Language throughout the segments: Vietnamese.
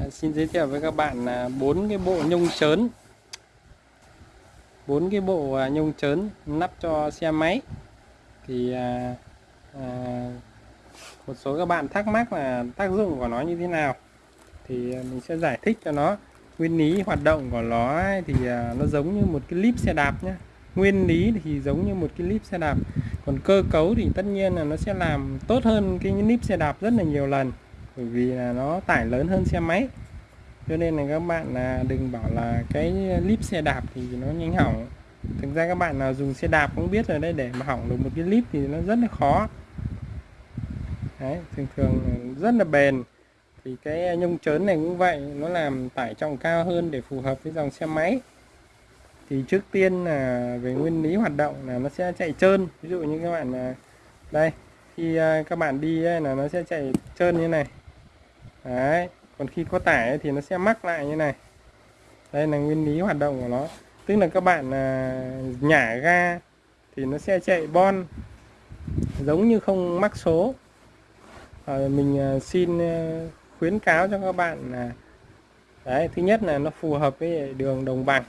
À, xin giới thiệu với các bạn là bốn cái bộ nhông chớn. Bốn cái bộ à, nhông chớn nắp cho xe máy. Thì à, à, một số các bạn thắc mắc là tác dụng của nó như thế nào. Thì à, mình sẽ giải thích cho nó. Nguyên lý hoạt động của nó ấy, thì à, nó giống như một cái líp xe đạp nhé nguyên lý thì giống như một cái líp xe đạp. Còn cơ cấu thì tất nhiên là nó sẽ làm tốt hơn cái líp xe đạp rất là nhiều lần bởi vì là nó tải lớn hơn xe máy. Cho nên là các bạn là đừng bảo là cái clip xe đạp thì nó nhanh hỏng. Thực ra các bạn nào dùng xe đạp cũng biết rồi đấy để mà hỏng được một cái clip thì nó rất là khó. Đấy thường thường rất là bền. Thì cái nhông chớn này cũng vậy nó làm tải trọng cao hơn để phù hợp với dòng xe máy. Thì trước tiên là về nguyên lý hoạt động là nó sẽ chạy trơn. Ví dụ như các bạn à, đây khi à, các bạn đi ấy, là nó sẽ chạy trơn như này đấy còn khi có tải thì nó sẽ mắc lại như này. Đây là nguyên lý hoạt động của nó. Tức là các bạn à, nhả ga thì nó sẽ chạy bon giống như không mắc số. À, mình à, xin à, khuyến cáo cho các bạn là đấy thứ nhất là nó phù hợp với đường đồng bằng.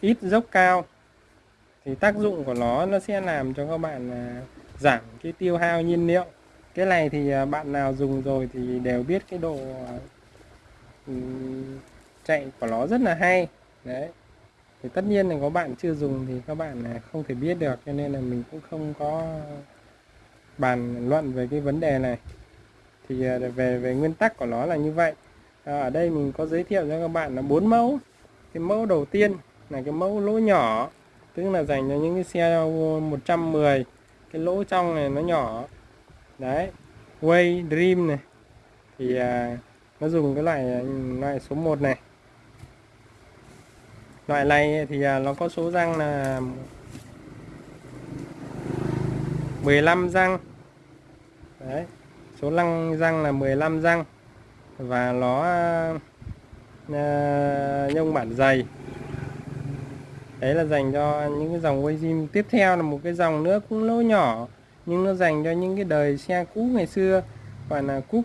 Ít dốc cao thì tác dụng của nó nó sẽ làm cho các bạn à, giảm cái tiêu hao nhiên liệu cái này thì à, bạn nào dùng rồi thì đều biết cái độ à, ừ, chạy của nó rất là hay. Đấy. Thì tất nhiên là có bạn chưa dùng thì các bạn không thể biết được, cho nên là mình cũng không có bàn luận về cái vấn đề này. Thì à, về về nguyên tắc của nó là như vậy. Ở đây mình có giới thiệu cho các bạn là bốn mẫu. Cái mẫu đầu tiên là cái mẫu lỗ nhỏ, tức là dành cho những cái xe 110 cái lỗ trong này nó nhỏ đấy Way Dream này. Thì à, nó dùng cái loại à, loại số 1 này. Loại này thì à, nó có số răng là 15 răng. Đấy số lăng răng là 15 răng. Và nó à, nhông bản dày đấy là dành cho những cái dòng quay tiếp theo là một cái dòng nữa cũng lỗ nhỏ nhưng nó dành cho những cái đời xe cũ ngày xưa còn là cúp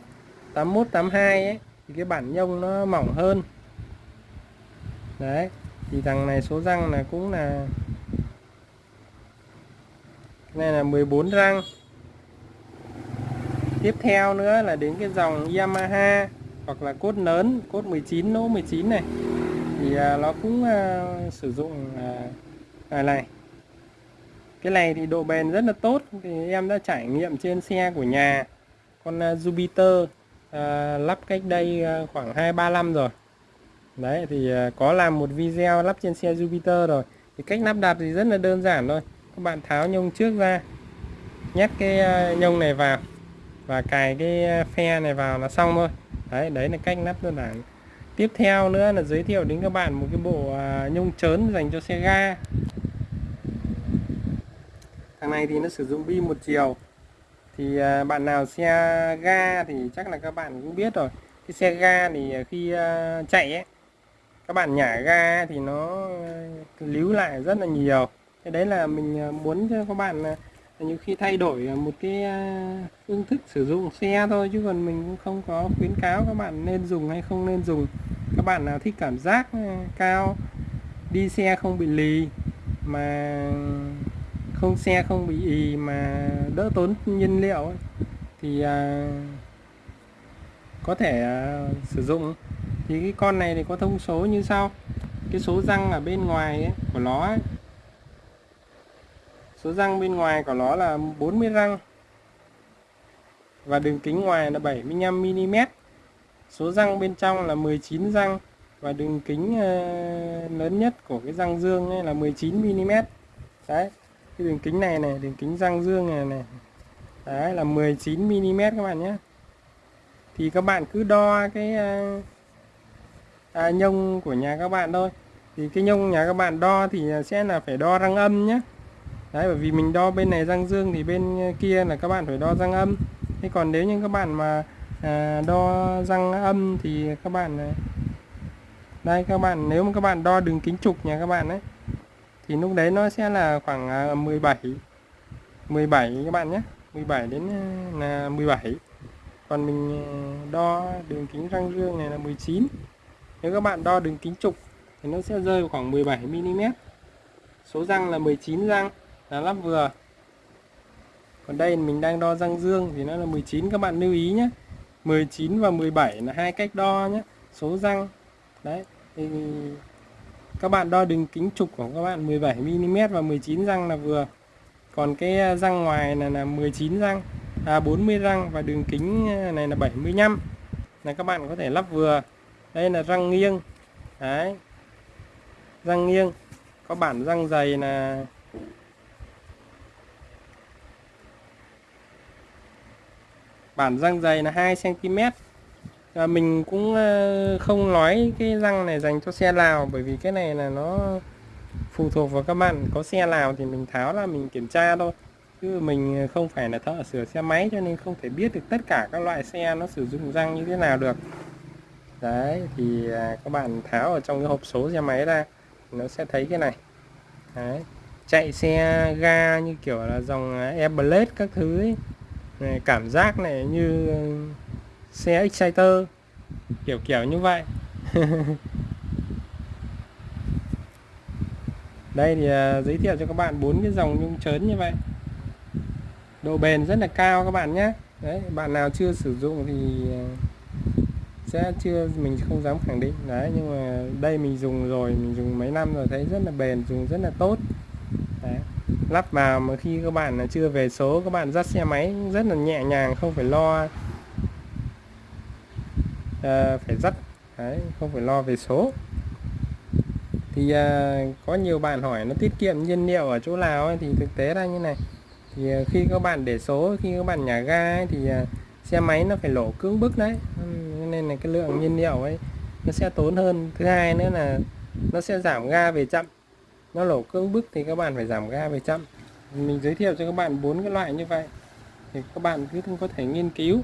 81 82 ấy thì cái bản nhông nó mỏng hơn. Đấy thì thằng này số răng là cũng là này là 14 răng. Tiếp theo nữa là đến cái dòng Yamaha hoặc là cốt lớn cốt 19 lỗ 19 này. Thì à, nó cũng uh, sử dụng à, à này cái này thì độ bền rất là tốt. Thì em đã trải nghiệm trên xe của nhà. Con à, Jupiter à, lắp cách đây à, khoảng 2-3 năm rồi. Đấy, thì có làm một video lắp trên xe Jupiter rồi. Thì cách lắp đặt thì rất là đơn giản thôi. Các bạn tháo nhông trước ra, nhét cái nhông này vào và cài cái phe này vào là xong thôi. Đấy đấy là cách lắp đơn giản. Tiếp theo nữa là giới thiệu đến các bạn một cái bộ nhông chớn dành cho xe ga này thì nó sử dụng pin một chiều. Thì à, bạn nào xe ga thì chắc là các bạn cũng biết rồi. Cái xe ga thì à, khi à, chạy ấy, các bạn nhả ga thì nó líu lại rất là nhiều. Cái đấy là mình muốn cho các bạn nhiều khi thay đổi một cái phương thức sử dụng xe thôi, chứ còn mình cũng không có khuyến cáo các bạn nên dùng hay không nên dùng. Các bạn nào thích cảm giác cao, đi xe không bị lì, mà không xe không bị ì mà đỡ tốn nhiên liệu ấy, thì à, có thể à, sử dụng. Thì cái con này thì có thông số như sau. Cái số răng ở bên ngoài ấy, của nó ấy, số răng bên ngoài của nó là 40 răng. Và đường kính ngoài là 75 mm số răng bên trong là 19 răng. Và đường kính ờ, lớn nhất của cái răng dương ấy là 19 mm đấy cái đường kính này này đường kính răng dương này này. Đấy là 19 mm các bạn nhé. Thì các bạn cứ đo cái à, à, nhông của nhà các bạn thôi. Thì cái nhông nhà các bạn đo thì ờ, sẽ là phải đo răng âm nhé. Đấy bởi vì mình đo bên này răng dương thì bên ờ, kia là các bạn phải đo răng âm. Thế còn nếu như các bạn mà à, đo răng âm thì các bạn đây các bạn nếu mà các bạn đo đường kính trục nhà các bạn ấy thì lúc đấy nó sẽ là khoảng à, 17 17 các bạn nhé. 17 đến à, là 17 còn mình à, đo đường kính răng dương này là 19 nếu các bạn đo đường kính trục thì nó sẽ rơi vào khoảng 17 mm số răng là 19 răng, là lắp vừa. Còn đây mình đang đo răng dương thì nó là 19 các bạn lưu ý nhé. 19 và 17 là hai cách đo nhé. Số răng, đấy, thì các bạn đo đường kính trục của các bạn 17 mm và 19 răng là vừa. Còn cái à, răng ngoài là là 19 răng à 40 răng và đường kính à, này là 75 là các bạn có thể lắp vừa. Đây là răng nghiêng. Đấy. Răng nghiêng. Có bản răng dày là bản răng dày là 2 cm à, mình cũng ờ, không nói cái răng này dành cho xe Lào bởi vì cái này là nó phụ thuộc vào các bạn. Có xe Lào thì mình tháo là mình kiểm tra thôi. Chứ mình không phải là thợ sửa xe máy cho nên không thể biết được tất cả các loại xe nó sử dụng răng như thế nào được. Đấy thì à, các bạn tháo ở trong cái hộp số xe máy ra nó sẽ thấy cái này. Đấy chạy xe ga như kiểu là dòng Airblade các thứ ấy. Này, cảm giác này như xe Exciter. Kiểu kiểu như vậy. Đây thì uh, giới thiệu cho các bạn bốn cái dòng nhung chớn như vậy. Độ bền rất là cao các bạn nhé. Đấy bạn nào chưa sử dụng thì à, sẽ chưa mình không dám khẳng định. Đấy nhưng mà đây mình dùng rồi mình dùng mấy năm rồi thấy rất là bền dùng rất là tốt. Đấy. lắp vào mà khi các bạn là chưa về số các bạn dắt xe máy rất là nhẹ nhàng không phải lo à, phải dắt. Đấy, không phải lo về số. Thì à, có nhiều bạn hỏi nó tiết kiệm nhiên liệu ở chỗ nào ấy, thì thực tế ra như này. Thì ờ, khi các bạn để số khi các bạn nhả ga ấy, thì à, xe máy nó phải lỗ cưỡng bức đấy. Nên là cái lượng nhiên liệu ấy nó sẽ tốn hơn. Thứ hai nữa là nó sẽ giảm ga về chậm. Nó lỗ cưỡng bức thì các bạn phải giảm ga về chậm. Mình giới thiệu cho các bạn bốn cái loại như vậy. Thì các bạn cứ có thể nghiên cứu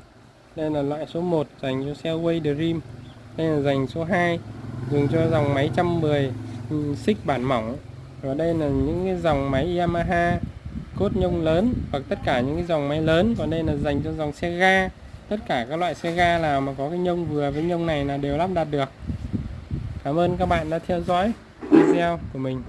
đây là loại số 1 dành cho xe Way Dream. Đây là dành số 2 dùng cho dòng máy 110 ừ, xích bản mỏng. Và đây là những cái dòng máy Yamaha, cốt nhông lớn, hoặc tất cả những cái dòng máy lớn. Còn đây là dành cho dòng xe ga. Tất cả các loại xe ga nào mà có cái nhông vừa với nhông này là đều lắp đặt được. Cảm ơn các bạn đã theo dõi video của mình.